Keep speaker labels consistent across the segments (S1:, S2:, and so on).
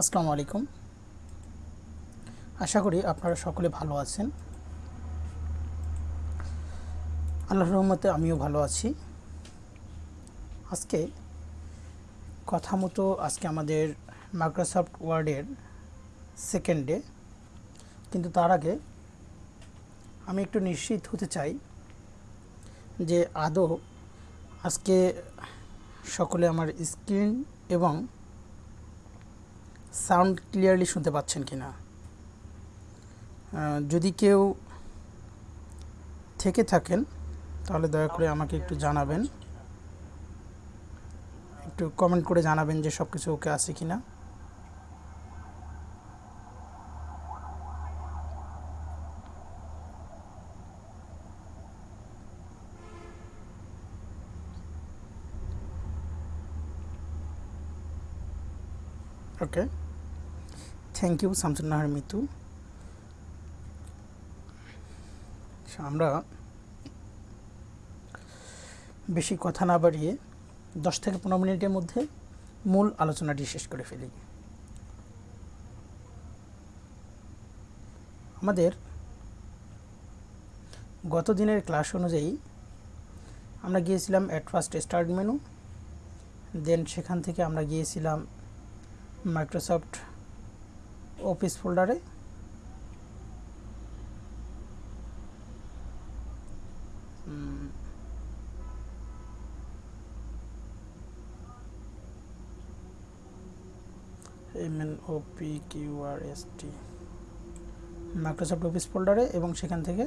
S1: আসসালামু আলাইকুম। আশা করি আপনারা সকলে ভালো আছেন। আল্লাহর রহমতে আমিও ভালো আছি। আজকে কথা মতো আজকে আমাদের মাইক্রোসফট ওয়ার্ডের সেকেন্ড ডে কিন্তু তার আগে আমি একটু নিশ্চিত হতে চাই যে আদৌ আজকে সকলে আমার স্ক্রিন এবং সাউন্ড ক্লিয়ারলি শুনতে পাচ্ছেন কি না যদি কেউ থেকে থাকেন, তাহলে দয়া করে আমাকে একটু জানাবেন। একটু কমেন্ট করে জানাবেন যে সব কিছু ওকে আছে কি না okay. Thank you Shamsunnahar Mitu. আমরা বেশি কথা না বাড়িয়ে দশ থেকে পনেরো মিনিটের মধ্যে মূল আলোচনাটি শেষ করে ফেলি। আমাদের গত দিনের ক্লাস অনুযায়ী আমরা গিয়েছিলাম at first start menu, then সেখান থেকে আমরা গিয়েছিলাম মাইক্রোসফট অফিস ফোল্ডারে M N O P Q R S T Microsoft office ফোল্ডারে এবং সেখান থেকে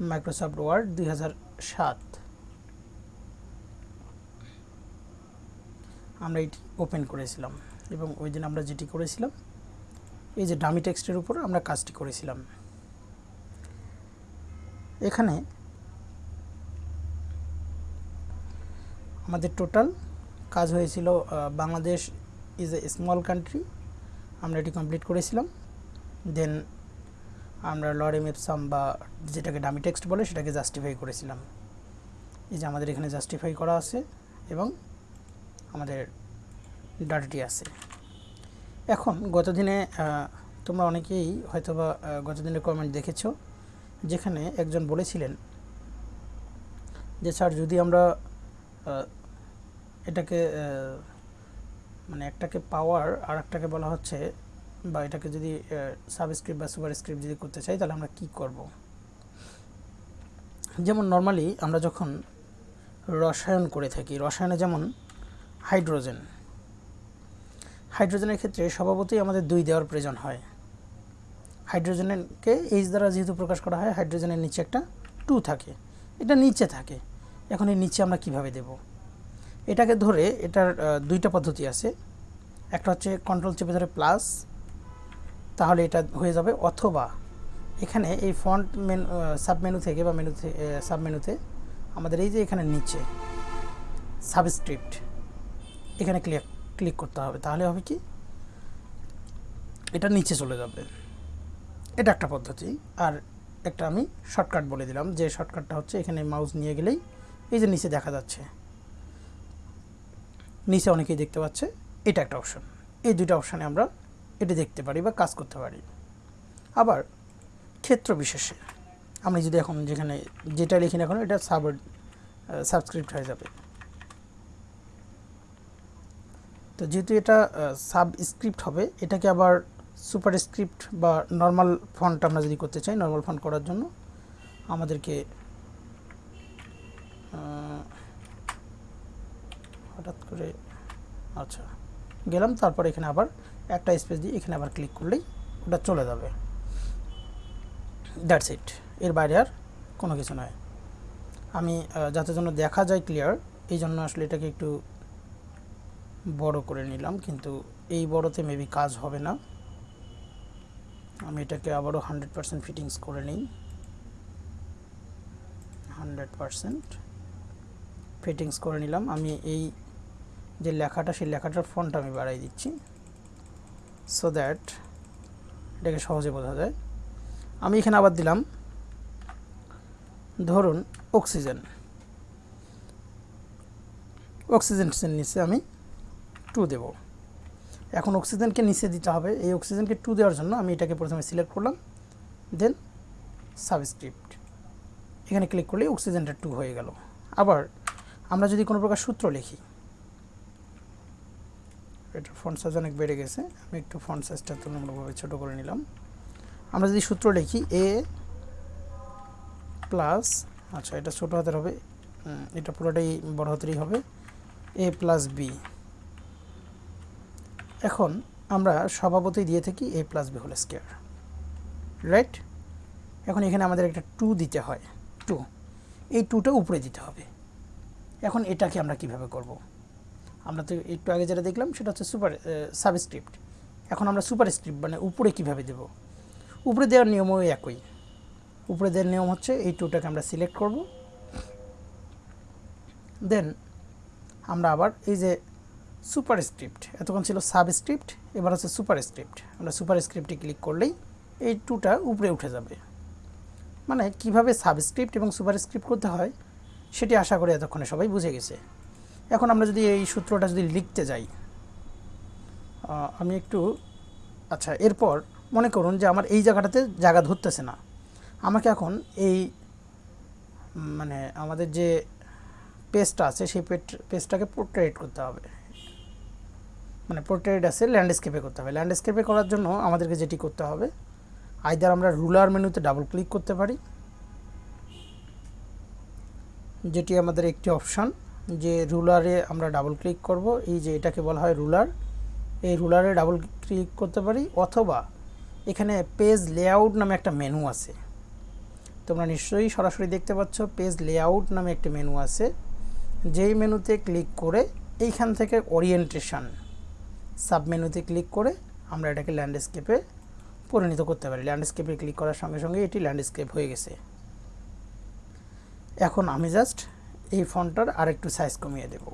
S1: মাইক্রোসফট ওয়ার্ড দুই হাজার সাত। আমরা এটি ওপেন করেছিলাম। এবং ওই দিন আমরা যেটি করেছিলাম, এই যে ডামি টেক্সটের উপর আমরা কাজটি করেছিলাম। এখানে আমাদের টোটাল কাজ হয়েছিল Bangladesh is a small country আমরা এটি কমপ্লিট করেছিলাম। দেন আমরা লরেম এপসাম বা যেটাকে ডামি টেক্সট বলে, সেটাকে জাস্টিফাই করেছিলাম। এই যে আমাদের এখানে জাস্টিফাই করা আছে এবং আমাদের ডাটাটি আছে। এখন গত দিনে তোমরা অনেকেই হয়তোবা গত দিনের কমেন্ট দেখেছ, যেখানে একজন বলেছিলেন যে, স্যার, যদি আমরা এটাকে মানে একটাকে পাওয়ার আর একটাকে বলা হচ্ছে, বা এটাকে যদি সাবস্ক্রিপ্ট বা সুপার স্ক্রিপ্ট যদি করতে চাই, তাহলে আমরা কি করব? যেমন নর্মালি আমরা যখন রসায়ন করে থাকি, রসায়নে যেমন হাইড্রোজেন হাইড্রোজেনের ক্ষেত্রে স্বভাবতই আমাদের দুই দেওয়ার প্রয়োজন হয়। হাইড্রোজেনকে এইচ দ্বারা যেহেতু প্রকাশ করা হয়, হাইড্রোজেনের নিচে একটা টু থাকে। এটা নিচে থাকে। এখন এই নিচে আমরা কীভাবে দেব? এটাকে ধরে এটার দুইটা পদ্ধতি আছে। একটা হচ্ছে কন্ট্রোল চেপে ধরে প্লাস তাহলে এটা হয়ে যাবে অথবা এখানে এই ফন্ট মেনু সাব মেনু থেকে বা মেনু মেনুতে আমাদের এই যে এখানে নিচে সাবস্ক্রিপ্ট এখানে ক্লিক ক্লিক করতে হবে, তাহলে হবে কি? এটা নিচে চলে যাবে। এটা একটা পদ্ধতি। আর একটা আমি শর্টকাট বলে দিলাম, যে শর্টকাটটা হচ্ছে এখানে মাউস নিয়ে গেলেই এই যে নিচে দেখা যাচ্ছে, নিচে অনেকেই দেখতে পাচ্ছে, এটা একটা অপশন এই দুইটা অপশানে আমরা এটা দেখতে পারি বা কাজ করতে পারি। আবার ক্ষেত্র বিশেষে, আমি যদি এখন যেখানে যেটা লিখি না এখন এটা সাব সাবস্ক্রিপ্ট হয়ে যাবে। তো যেহেতু এটা সাব স্ক্রিপ্ট হবে, এটাকে আবার সুপার স্ক্রিপ্ট বা নর্মাল ফন্ট আমরা যদি করতে চাই নর্মাল ফন্ট করার জন্য, আমাদেরকে হঠাৎ করে আচ্ছা গেলাম, তারপর এখানে আবার একটা স্পেস দিয়ে এখানে আবার ক্লিক করলেই ওটা চলে যাবে। দ্যাটস ইট এর বাইরে আর কোনো কিছু নয়। আমি যাতে জন্য দেখা যায় ক্লিয়ার এই জন্য আসলে এটাকে একটু বড় করে নিলাম, কিন্তু এই বড়তে মেবি কাজ হবে না। আমি এটাকে আবারও হান্ড্রেড পারসেন্ট ফিটিংস করে নিই। হান্ড্রেড পারসেন্ট ফিটিংস করে নিলাম। আমি এই যে লেখাটা, সেই লেখাটার ফন্ট আমি বাড়াই দিচ্ছি সো দ্যাট এটাকে সহজে বোঝা যায়। আমি এখানে আবার দিলাম, ধরুন অক্সিজেন অক্সিজেন নিচে আমি টু দেব। এখন অক্সিজেনকে নিচে দিতে হবে। এই অক্সিজেনকে টু দেওয়ার জন্য আমি এটাকে প্রথমে সিলেক্ট করলাম দেন সাবস্ক্রিপ্ট এখানে ক্লিক করলে অক্সিজেনটা টু হয়ে গেল। আবার আমরা যদি কোনো প্রকার সূত্র লিখি এটার ফন্ট সাইজ অনেক বেড়ে গেছে, আমি একটু ফন্ট সাইজটা তুলনামূলকভাবে ছোটো করে নিলাম। আমরা যদি সূত্র লিখি এ প্লাস আচ্ছা এটা ছোটো হাতের হবে এটা পুরোটাই বড় হাতেরই হবে এ প্লাস বি এখন আমরা স্বভাবতই দিয়ে থাকি A plus B whole square right এখন এখানে আমাদের একটা টু দিতে হয় টু এই টুটা উপরে দিতে হবে। এখন এটাকে আমরা কীভাবে করব? আমরা তো একটু আগে যেটা দেখলাম, সেটা হচ্ছে সুপার সাবস্ক্রিপ্ট এখন আমরা সুপার স্ক্রিপ্ট মানে উপরে কীভাবে দেব? উপরে দেওয়ার নিয়মও একই। উপরে দেওয়ার নিয়ম হচ্ছে এই টুটাকে আমরা সিলেক্ট করব। দেন আমরা আবার এই যে সুপার স্ক্রিপ্ট এতক্ষণ ছিল সাবস্ক্রিপ্ট, এবার হচ্ছে সুপার স্ক্রিপ্ট আমরা সুপার স্ক্রিপ্টে ক্লিক করলেই এই টুটা উপরে উঠে যাবে। মানে কীভাবে সাবস্ক্রিপ্ট এবং সুপার স্ক্রিপ্ট করতে হয়, সেটি আশা করি এতক্ষণে সবাই বুঝে গেছে। এখন আমরা যদি এই সূত্রটা যদি লিখতে যাই আমি একটু আচ্ছা এরপর মনে করুন যে আমার এই জায়গাটাতে জায়গা ধরতেছে না। আমাকে এখন এই মানে আমাদের যে পেজটা আছে, সেই পেজটাকে পোর্ট্রেট করতে হবে। মানে পোর্ট্রেট আছে ল্যান্ডস্কেপে করতে হবে। ল্যান্ডস্কেপে করার জন্য আমাদেরকে যেটি করতে হবে আইদার আমরা রুলার মেনুতে ডাবল ক্লিক করতে পারি, যেটি আমাদের একটি অপশান যে রুলারে আমরা ডাবল ক্লিক করব, এই যে এটাকে বলা হয় রুলার এই রুলারে ডাবল ক্লিক করতে পারি, অথবা এখানে পেজ লেআউট নামে একটা মেনু আছে। তোমরা নিশ্চয়ই সরাসরি দেখতে পাচ্ছ পেজ লেআউট নামে একটি মেনু আছে। যেই মেনুতে ক্লিক করে এইখান থেকে ওরিয়েন্টেশন সাব মেনুতে ক্লিক করে আমরা এটাকে ল্যান্ডস্কেপে পরিণত করতে পারি। ল্যান্ডস্কেপে ক্লিক করার সঙ্গে সঙ্গে এটি ল্যান্ডস্কেপ হয়ে গেছে। এখন আমি জাস্ট এই ফন্টটার আরেকটু সাইজ কমিয়ে দেব।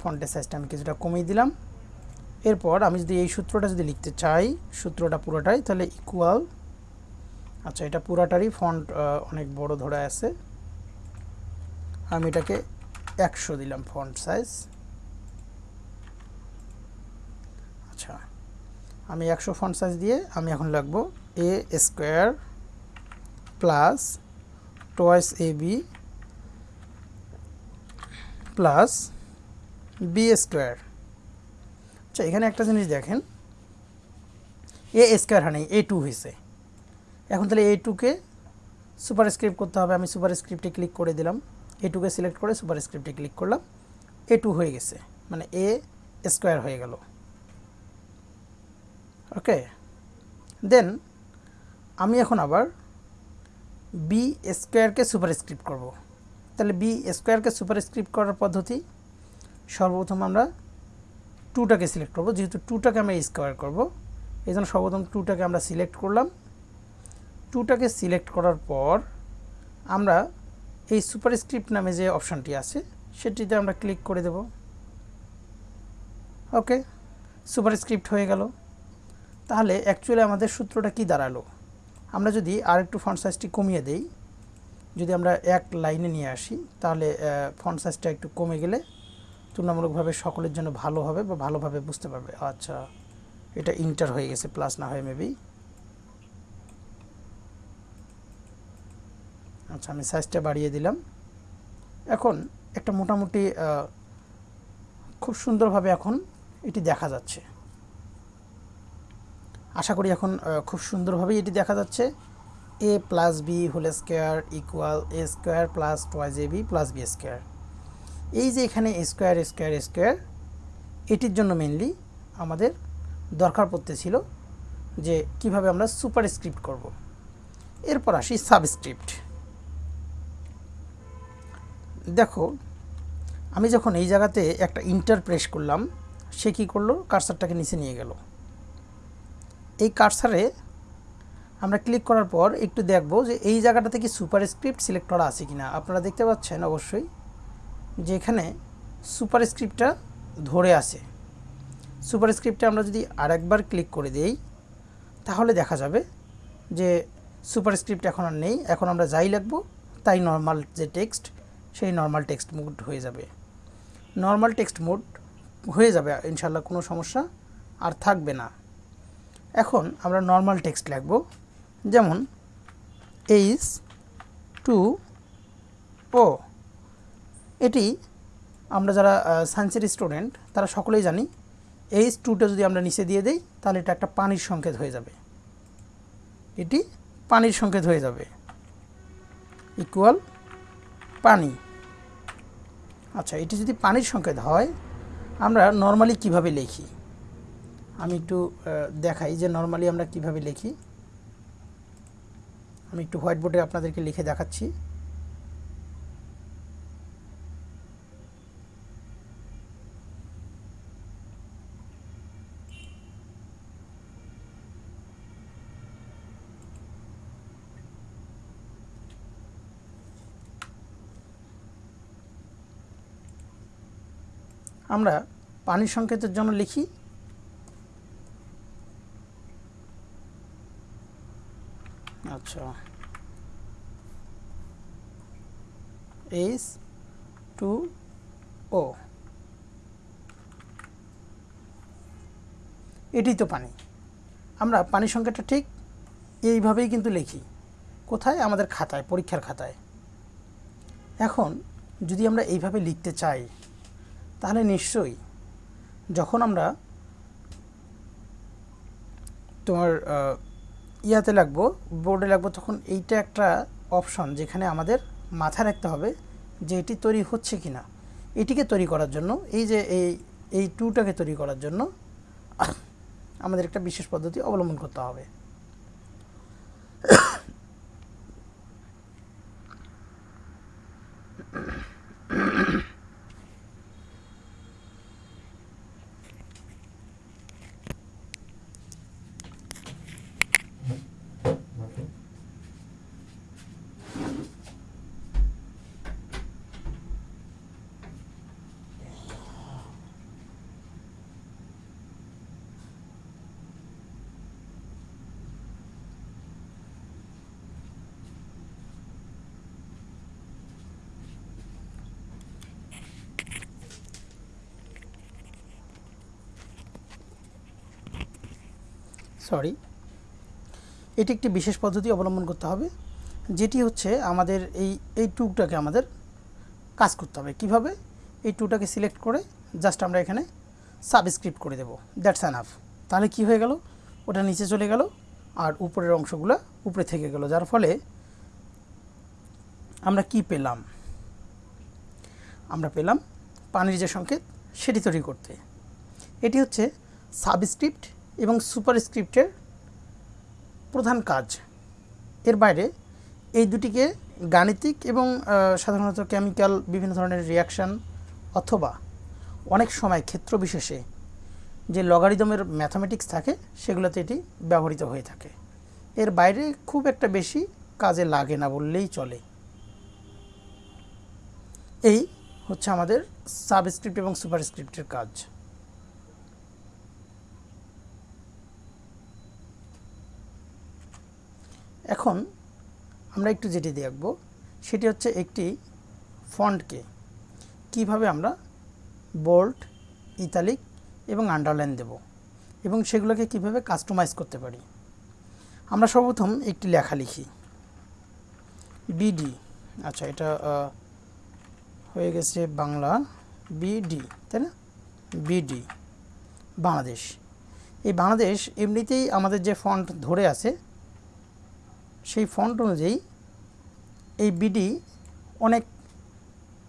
S1: ফন্টের সাইজটা আমি কিছুটা কমিয়ে দিলাম। এরপর আমি যদি এই সূত্রটা যদি লিখতে চাই, সূত্রটা পুরোটাই, তাহলে ইকুয়াল আচ্ছা এটা পুরাটারই ফন্ট অনেক বড় ধরে আছে। আমি এটাকে একশো দিলাম ফন্ট সাইজ আচ্ছা আমি একশো ফন্ট সাইজ দিয়ে আমি এখন লাগবো A square plus twice A B plus B square আচ্ছা এখানে একটা জিনিস দেখেন। এ স্কোয়ার হানি এ টু হয়েছে এখন তাহলে এ টুকে সুপার স্ক্রিপ্ট করতে হবে। আমি সুপার স্ক্রিপ্টে ক্লিক করে দিলাম। এ টুকে সিলেক্ট করে সুপার স্ক্রিপ্টে ক্লিক করলাম। এ টু হয়ে গেছে। মানে এ স্কোয়ার হয়ে গেল। ওকে দেন আমি এখন আবার বি স্কোয়ারকে সুপার স্ক্রিপ্ট করব। তাহলে বি স্কোয়ারকে সুপার স্ক্রিপ্ট করার পদ্ধতি, সর্বপ্রথম আমরা টুটাকে সিলেক্ট করব। যেহেতু টুটাকে আমরা স্কোয়ার করব এই জন্য সর্বপ্রথম টুটাকে আমরা সিলেক্ট করলাম। টুটাকে সিলেক্ট করার পর আমরা এই সুপার স্ক্রিপ্ট নামে যে অপশানটি আছে, সেটিতে আমরা ক্লিক করে দেব। ওকে সুপার স্ক্রিপ্ট হয়ে গেল। তাহলে অ্যাকচুয়ালি আমাদের সূত্রটা কি দাঁড়াল? আমরা যদি আরেকটু ফন্ট সাইজটি কমিয়ে দেই, যদি আমরা এক লাইনে নিয়ে আসি, তাহলে ফন্ট সাইজটা একটু কমে গেলে তুলনামূলকভাবে সকলের জন্য ভালো হবে বা ভালোভাবে বুঝতে পারবে। আচ্ছা এটা ইন্টার হয়ে গেছে প্লাস না হয়ে মেবি আচ্ছা আমি সাইজটা বাড়িয়ে দিলাম। এখন একটা মোটামুটি খুব সুন্দরভাবে এখন এটি দেখা যাচ্ছে। আশা করি এখন খুব সুন্দরভাবেই এটি দেখা যাচ্ছে। A plus B whole square equal A square plus twice A B plus B square এই যে এখানে স্কোয়ার স্কোয়ার স্কোয়ার এটির জন্য মেনলি আমাদের দরকার পড়তে ছিল যে কীভাবে আমরা সুপার স্ক্রিপ্ট করব। এরপর আসি সাবস্ক্রিপ্ট দেখো, আমি যখন এই জায়গাতে একটা ইন্টার প্রেস করলাম, সে কী করল? কার্সারটাকে নিচে নিয়ে গেল। এই কার্সারে আমরা ক্লিক করার পর একটু দেখব যে এই জায়গাটাতে কি সুপার স্ক্রিপ্ট সিলেক্ট করা আছে কি না আপনারা দেখতে পাচ্ছেন অবশ্যই যে এখানে সুপার স্ক্রিপ্টটা ধরে আছে। সুপার স্ক্রিপ্টে আমরা যদি আরেকবার ক্লিক করে দেই, তাহলে দেখা যাবে যে সুপার স্ক্রিপ্ট এখন আর নেই। এখন আমরা যাই লিখব, তাই নর্মাল যে টেক্সট সেই নর্মাল টেক্সট মোড হয়ে যাবে। নর্মাল টেক্সট মোড হয়ে যাবে ইনশাল্লাহ কোনো সমস্যা আর থাকবে না। এখন আমরা নর্মাল টেক্সট লিখব, যেমন এইচ টু ও এটি আমরা যারা সায়েন্সের স্টুডেন্ট তারা সকলেই জানি এইচ টুটা যদি আমরা নিচে দিয়ে দেই, তাহলে এটা একটা পানির সংকেত হয়ে যাবে। এটি পানির সংকেত হয়ে যাবে। ইকুয়াল পানি। আচ্ছা এটি যদি পানির সংকেত হয়, আমরা নর্মালি কীভাবে লিখি? আমি একটু দেখাই যে নর্মালি আমরা কীভাবে লিখি। আমি একটু হোয়াইট বোর্ডে আপনাদেরকে লিখে দেখাচ্ছি। আমরা পানির সংকেতের জন্য লিখি। আচ্ছা। এইচ টু ও এটি তো পানি। আমরা পানির সংখ্যাটা ঠিক এইভাবেই কিন্তু লিখি। কোথায়? আমাদের খাতায়, পরীক্ষার খাতায়। এখন যদি আমরা এইভাবে লিখতে চাই, তাহলে নিশ্চয়ই যখন আমরা তোমার ইয়াতে লাগবো বোর্ডে লাগবো, তখন এইটা একটা অপশন যেখানে আমাদের মাথায় রাখতে হবে যে এটি তৈরি হচ্ছে কি না এটিকে তৈরি করার জন্য, এই যে এই এই টুটাকে তৈরি করার জন্য আমাদের একটা বিশেষ পদ্ধতি অবলম্বন করতে হবে। সরি এটি একটি বিশেষ পদ্ধতি অবলম্বন করতে হবে, যেটি হচ্ছে আমাদের এই এই টুকটাকে আমাদের কাজ করতে হবে। কীভাবে? এই টুটাকে সিলেক্ট করে জাস্ট আমরা এখানে সাবস্ক্রিপ্ট করে দেব। দ্যাটস অ্যানাফ তাহলে কি হয়ে গেল? ওটা নিচে চলে গেল আর উপরের অংশগুলো উপরে থেকে গেল। যার ফলে আমরা কি পেলাম? আমরা পেলাম পানির যে সংকেত, সেটি তৈরি করতে। এটি হচ্ছে সাবস্ক্রিপ্ট এবং সুপারস্ক্রিপ্টের প্রধান কাজ। এর বাইরে এই দুটিকে গাণিতিক এবং সাধারণত কেমিক্যাল বিভিন্ন ধরনের রিয়াকশান অথবা অনেক সময় ক্ষেত্র বিশেষে যে লগারিদমের ম্যাথামেটিক্স থাকে, সেগুলোতে এটি ব্যবহৃত হয়ে থাকে। এর বাইরে খুব একটা বেশি কাজে লাগে না বললেই চলে। এই হচ্ছে আমাদের সাবস্ক্রিপ্ট এবং সুপারস্ক্রিপ্টের কাজ। এখন আমরা একটু যেটি দেখব, সেটি হচ্ছে একটি ফন্টকে কীভাবে আমরা বোল্ট ইতালিক এবং আন্ডারলাইন দেব এবং সেগুলোকে কীভাবে কাস্টমাইজ করতে পারি। আমরা সর্বপ্রথম একটি লেখা লিখি। বিডি আচ্ছা এটা হয়ে গেছে বাংলা বিডি তাই না? বিডি বাংলাদেশ। এই বাংলাদেশ এমনিতেই আমাদের যে ফন্ট ধরে আছে সেই ফন্ট অনুযায়ী এই বিডি অনেক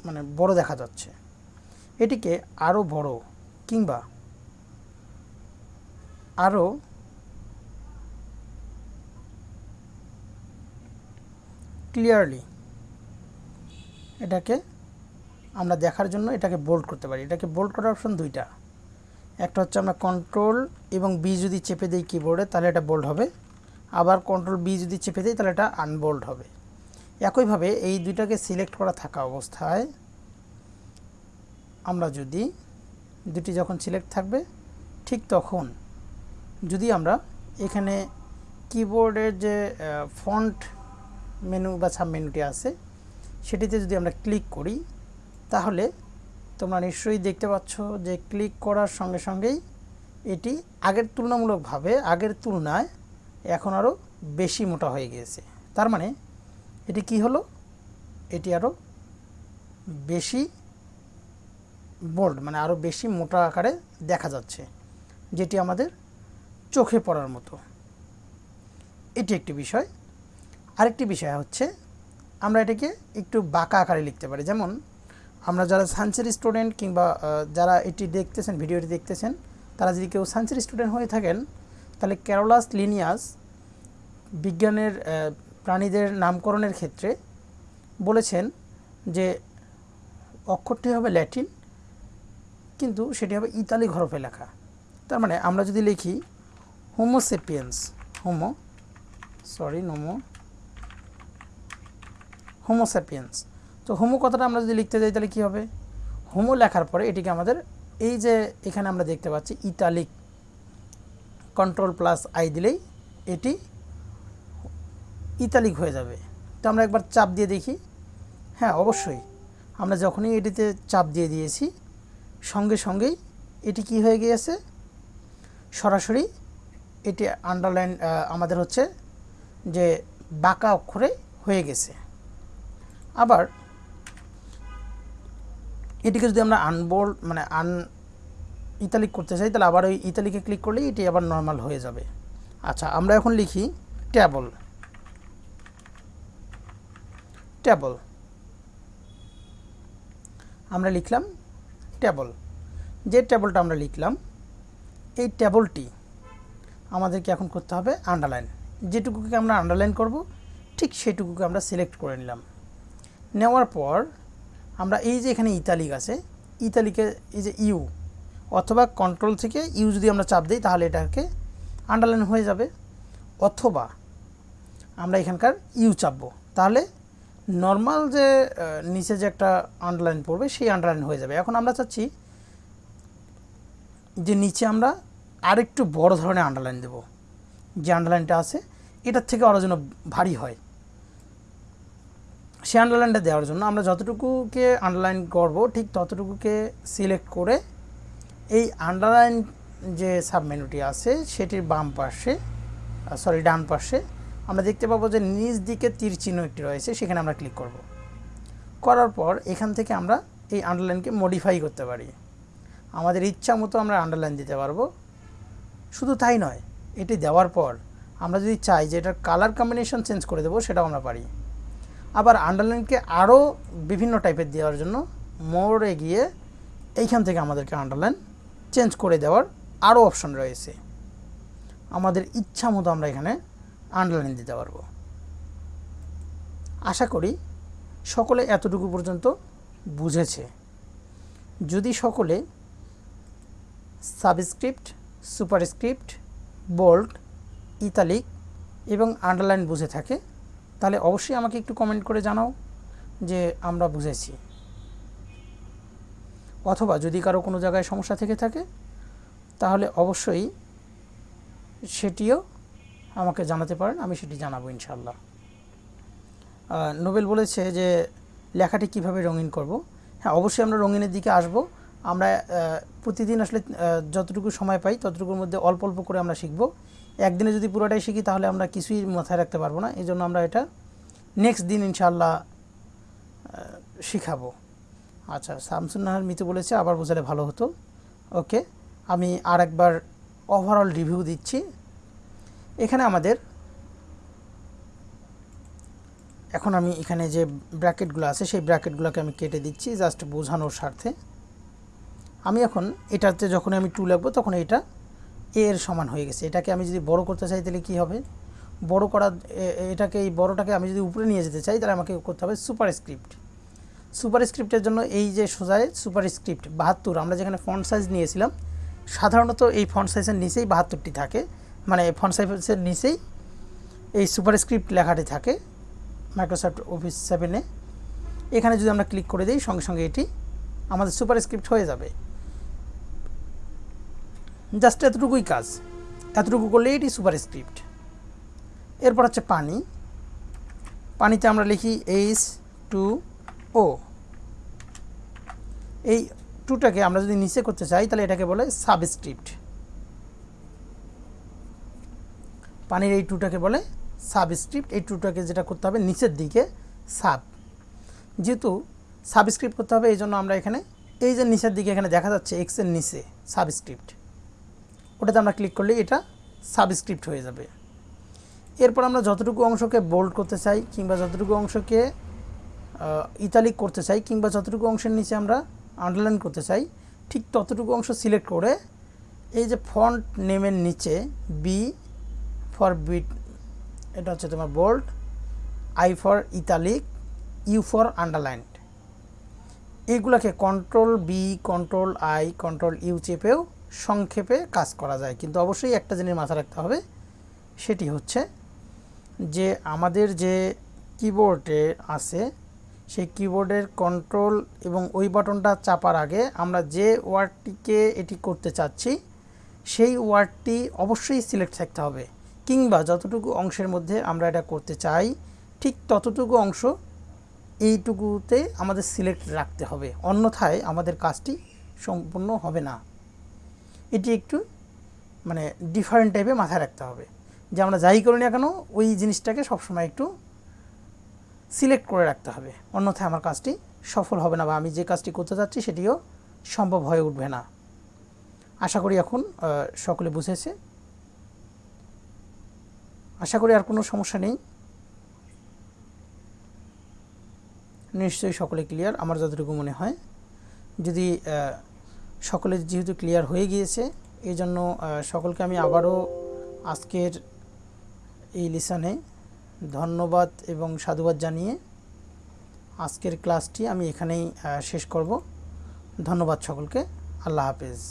S1: মানে বড় দেখা যাচ্ছে। এটিকে আরও বড় কিংবা আরও ক্লিয়ারলি এটাকে আমরা দেখার জন্য এটাকে বোল্ড করতে পারি। এটাকে বোল্ড করার অপশন দুইটা। একটা হচ্ছে আমরা কন্ট্রোল এবং বি যদি চেপে দিই কিবোর্ডে তাহলে এটা বোল্ড হবে। আবার কন্ট্রোল বি যদি চেপে দিই, তাহলে এটা আনবোল্ড হবে। একইভাবে এই দুইটাকে সিলেক্ট করা থাকা অবস্থায় আমরা যদি দুটি যখন সিলেক্ট থাকবে, ঠিক তখন যদি আমরা এখানে কিবোর্ডের যে ফন্ট মেনু বা সাব মেনুটি আছে, সেটিতে যদি আমরা ক্লিক করি, তাহলে তোমরা নিশ্চয়ই দেখতে পাচ্ছ যে ক্লিক করার সঙ্গে সঙ্গেই এটি আগের তুলনামূলকভাবে, আগের তুলনায় এখন আরও বেশি মোটা হয়ে গিয়েছে। তার মানে এটি কি হলো? এটি আরও বেশি বোল্ড মানে আরও বেশি মোটা আকারে দেখা যাচ্ছে, যেটি আমাদের চোখে পড়ার মতো। এটি একটি বিষয়। আরেকটি বিষয় হচ্ছে, আমরা এটাকে একটু বাঁকা আকারে লিখতে পারি। যেমন, আমরা যারা সায়েন্সের স্টুডেন্ট কিংবা যারা এটি দেখতেছেন, ভিডিওটি দেখতেছেন, তারা যদি কেউ সায়েন্সের স্টুডেন্ট হয়ে থাকেন তাহলে ক্যারোলাস লিনিয়াস বিজ্ঞানের প্রাণীদের নামকরণের ক্ষেত্রে বলেছেন যে অক্ষরটি হবে ল্যাটিন, কিন্তু সেটি হবে ইতালি হরফে লেখা। তার মানে আমরা যদি লিখি হোমোসেপিয়েন্স হোমো সরি নোমো হোমোস্যাপিয়েন্স তো হোমো কথাটা আমরা যদি লিখতে যাই তাহলে কী হবে? হোমো লেখার পরে এটিকে আমাদের এই যে এখানে আমরা দেখতে পাচ্ছি ইতালিক কন্ট্রোল প্লাস আই দিলেই এটি ইতালিক হয়ে যাবে। তো আমরা একবার চাপ দিয়ে দেখি। হ্যাঁ অবশ্যই। আমরা যখনই এটিতে চাপ দিয়ে দিয়েছি, সঙ্গে সঙ্গেই এটি কি হয়ে গিয়েছে? সরাসরি এটি আন্ডারলাইন আমাদের হচ্ছে যে বাঁকা অক্ষরে হয়ে গেছে। আবার এটিকে যদি আমরা আনবোল্ড মানে আন ইতালিক করতে চাই, তাহলে আবার ওই ইতালিকে ক্লিক করলেই এটি আবার নর্মাল হয়ে যাবে। আচ্ছা আমরা এখন লিখি ট্যাবল ট্যাবল আমরা লিখলাম ট্যাবল যে ট্যাবলটা আমরা লিখলাম, এই ট্যাবলটি আমাদেরকে এখন করতে হবে আন্ডারলাইন যেটুকুকে আমরা আন্ডারলাইন করব, ঠিক সেটুকুকে আমরা সিলেক্ট করে নিলাম। নেওয়ার পর আমরা এই যে এখানে ইতালিক আছে ইতালিকে এই যে ইউ অথবা কন্ট্রোল থেকে ইউ যদি আমরা চাপ দিই, তাহলে এটাকে আন্ডারলাইন হয়ে যাবে। অথবা আমরা এখানকার ইউ চাপবো। তাহলে নর্মাল যে নিচে যে একটা আন্ডারলাইন পড়বে, সেই আন্ডারলাইন হয়ে যাবে। এখন আমরা চাচ্ছি যে নিচে আমরা আরেকটু বড় ধরনের আন্ডারলাইন দেব। যে আন্ডারলাইনটা আছে, এটার থেকে আরও যেন ভারী হয়। সেই আন্ডারলাইনটা দেওয়ার জন্য আমরা যতটুকুকে আন্ডারলাইন করব, ঠিক ততটুকুকে সিলেক্ট করে এই আন্ডারলাইন যে সাবমেনুটি আছে, সেটির বাম পাশে সরি ডান পাশে, আমরা দেখতে পাবো যে নিচ দিকে তীর চিহ্ন একটি রয়েছে, সেখানে আমরা ক্লিক করব। করার পর এখান থেকে আমরা এই আন্ডারলাইনকে মডিফাই করতে পারি। আমাদের ইচ্ছা মতো আমরা আন্ডারলাইন দিতে পারব। শুধু তাই নয়, এটি দেওয়ার পর আমরা যদি চাই যে এটার কালার কম্বিনেশন চেঞ্জ করে দেবো, সেটাও আমরা পারি। আবার আন্ডারলাইনকে আরও বিভিন্ন টাইপের দেওয়ার জন্য মোড়ে গিয়ে এইখান থেকে আমাদেরকে আন্ডারলাইন চেঞ্জ করে দেওয়ার আরও অপশন রয়েছে। আমাদের ইচ্ছা মতো আমরা এখানে আন্ডারলাইন দিতে পারব। আশা করি সকলে এতটুকু পর্যন্ত বুঝেছে। যদি সকলে সাবস্ক্রিপ্ট সুপারস্ক্রিপ্ট বোল্ড ইতালিক এবং আন্ডারলাইন বুঝে থাকে, তাহলে অবশ্যই আমাকে একটু কমেন্ট করে জানাও যে আমরা বুঝেছি। অথবা যদি কারও কোনো জায়গায় সমস্যা থেকে থাকে, তাহলে অবশ্যই সেটিও আমাকে জানাতে পারেন, আমি সেটি জানাব ইনশাল্লাহ নোবেল বলেছে যে লেখাটি কীভাবে রঙিন করব। হ্যাঁ অবশ্যই আমরা রঙিনের দিকে আসব। আমরা প্রতিদিন আসলে যতটুকু সময় পাই ততটুকুর মধ্যে অল্প অল্প করে আমরা শিখব। একদিনে যদি পুরোটাই শিখি তাহলে আমরা কিছুই মাথায় রাখতে পারব না। এই জন্য আমরা এটা নেক্সট দিন ইনশাল্লাহ শিখাবো। আচ্ছা শামসুন্নাহার মিতু বলেছে, আবার বোঝালে ভালো হতো। ওকে, আমি আর একবার ওভারঅল রিভিউ দিচ্ছি। এখানে আমাদের, এখন আমি এখানে যে ব্র্যাকেটগুলো আছে, সেই ব্র্যাকেটগুলোকে আমি কেটে দিচ্ছি জাস্ট বোঝানোর স্বার্থে। আমি এখন এটাতে যখন আমি টু লাগবো তখন এটা এ এর সমান হয়ে গেছে। এটাকে আমি যদি বড় করতে চাই, তাহলে কী হবে? বড় করা এটাকে, এই বড়টাকে আমি যদি উপরে নিয়ে যেতে চাই, তাহলে আমাকে করতে হবে সুপার স্ক্রিপ্ট সুপার স্ক্রিপ্টের জন্য এই যে সোজায় সুপার স্ক্রিপ্ট বাহাত্তর, আমরা যেখানে ফন্ট সাইজ নিয়েছিলাম, সাধারণত এই ফন্ট সাইজের নিচেই বাহাত্তরটি থাকে। মানে ফন্ট সাইজের নিচেই এই সুপার স্ক্রিপ্ট লেখাটি থাকে মাইক্রোসফট অফিস সেভেনে এখানে যদি আমরা ক্লিক করে দিই, সঙ্গে সঙ্গে এটি আমাদের সুপার স্ক্রিপ্ট হয়ে যাবে। জাস্ট এতটুকুই কাজ। এতটুকু করলে এটি সুপার স্ক্রিপ্ট এরপর হচ্ছে পানি। পানিতে আমরা লিখি এইচ টু ও। এই টুটাকে আমরা যদি নিচে করতে চাই, তাহলে এটাকে বলে সাবস্ক্রিপ্ট। পানির এই টুটাকে বলে সাবস্ক্রিপ্ট। এই টুটাকে যেটা করতে হবে, নিচের দিকে সাব। যেহেতু সাবস্ক্রিপ্ট করতে হবে, এই জন্য আমরা এখানে, এই যে নিচের দিকে এখানে দেখা যাচ্ছে এক্সের নিচে সাবস্ক্রিপ্ট। ওটাতে আমরা ক্লিক করলে এটা সাবস্ক্রিপ্ট হয়ে যাবে। এরপর আমরা যতটুকু অংশকে বোল্ড করতে চাই, কিংবা যতটুকু অংশকে ইতালিক করতে চাই কিংবা যতটুকু অংশের নিচে আমরা আন্ডারলাইন করতে চাই, ঠিক ততটুকু অংশ সিলেক্ট করে এই যে ফন্ট নেমের নিচে বি ফর বিট এটা হচ্ছে তোমার bold I for italic U for underlined এইগুলোকে control B control I control U চেপেও সংক্ষেপে কাজ করা যায়। কিন্তু অবশ্যই একটা জিনিস মাথা রাখতে হবে, সেটি হচ্ছে যে আমাদের যে কিবোর্ডে আছে সেই কিবোর্ডের কন্ট্রোল এবং ওই বাটনটা চাপার আগে আমরা যে ওয়ার্ডটিকে এটি করতে চাচ্ছি, সেই ওয়ার্ডটি অবশ্যই সিলেক্ট থাকতে হবে। কিংবা যতটুকু অংশের মধ্যে আমরা এটা করতে চাই, ঠিক ততটুকু অংশ এইটুকুতে আমাদের সিলেক্ট রাখতে হবে। অন্যথায় আমাদের কাজটি সম্পূর্ণ হবে না। এটি একটু মানে ডিফারেন্ট টাইপে মাথায় রাখতে হবে। যে আমরা যাই করি না কেন, ওই জিনিসটাকে সবসময় একটু সিলেক্ট করে রাখতে হবে। অন্যথায় আমার কাজটি সফল হবে না বা আমি যে কাজটি করতে চাচ্ছি সেটিও সম্ভব হয়ে উঠবে না। আশা করি এখন সকলে বুঝেছে। আশা করি আর কোনো সমস্যা নেই। নিশ্চয়ই সকলে ক্লিয়ার আমার যতটুকু মনে হয়। যদি সকলে যেহেতু ক্লিয়ার হয়ে গিয়েছে এই জন্য সকলকে আমি আবারও আজকের এই লিসনে ধন্যবাদ এবং সাধুবাদ জানিয়ে আজকের ক্লাসটি আমি এখানেই শেষ করব। ধন্যবাদ সকলকে। আল্লাহ হাফেজ।